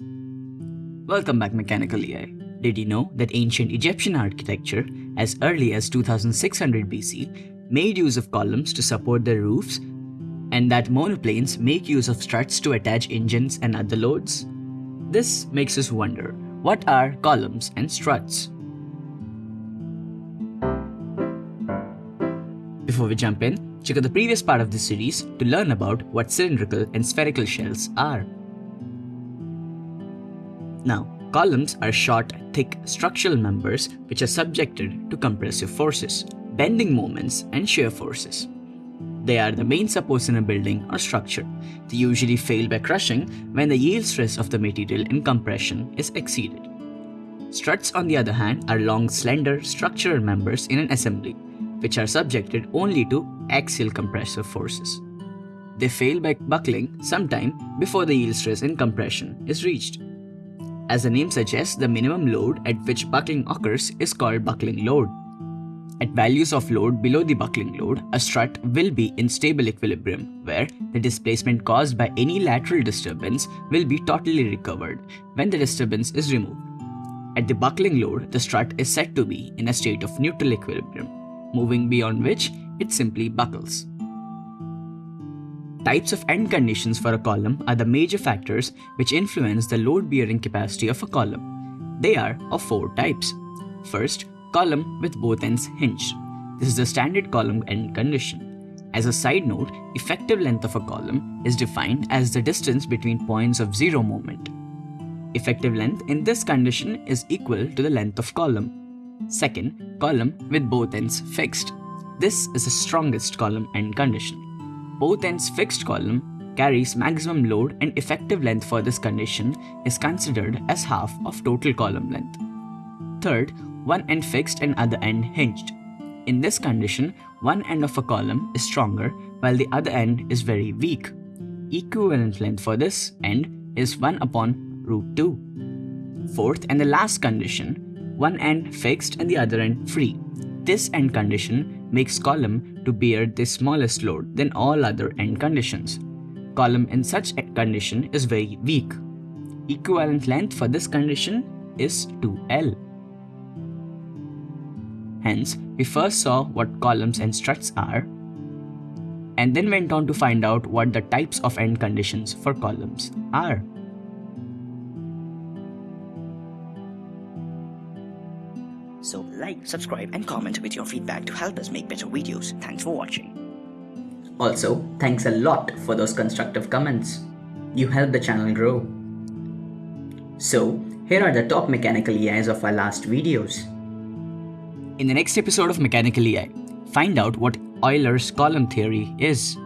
Welcome back Mechanical EI. Did you know that ancient Egyptian architecture, as early as 2600 BC, made use of columns to support their roofs and that monoplanes make use of struts to attach engines and other loads? This makes us wonder, what are columns and struts? Before we jump in, check out the previous part of this series to learn about what cylindrical and spherical shells are. Now, columns are short, thick structural members which are subjected to compressive forces, bending moments, and shear forces. They are the main supports in a building or structure. They usually fail by crushing when the yield stress of the material in compression is exceeded. Struts, on the other hand, are long, slender structural members in an assembly, which are subjected only to axial compressive forces. They fail by buckling sometime before the yield stress in compression is reached. As the name suggests, the minimum load at which buckling occurs is called buckling load. At values of load below the buckling load, a strut will be in stable equilibrium, where the displacement caused by any lateral disturbance will be totally recovered when the disturbance is removed. At the buckling load, the strut is said to be in a state of neutral equilibrium, moving beyond which it simply buckles. Types of end conditions for a column are the major factors which influence the load bearing capacity of a column. They are of four types. First, column with both ends hinged. This is the standard column end condition. As a side note, effective length of a column is defined as the distance between points of zero moment. Effective length in this condition is equal to the length of column. Second, column with both ends fixed. This is the strongest column end condition both ends fixed column carries maximum load and effective length for this condition is considered as half of total column length. Third, one end fixed and other end hinged. In this condition, one end of a column is stronger while the other end is very weak. Equivalent length for this end is 1 upon root 2. Fourth and the last condition, one end fixed and the other end free. This end condition makes column to bear the smallest load than all other end conditions. Column in such condition is very weak. Equivalent length for this condition is 2L. Hence, we first saw what columns and struts are, and then went on to find out what the types of end conditions for columns are. So like, subscribe and comment with your feedback to help us make better videos. Thanks for watching. Also, thanks a lot for those constructive comments. You help the channel grow. So, here are the top mechanical EIs of our last videos. In the next episode of Mechanical EI, find out what Euler's column theory is.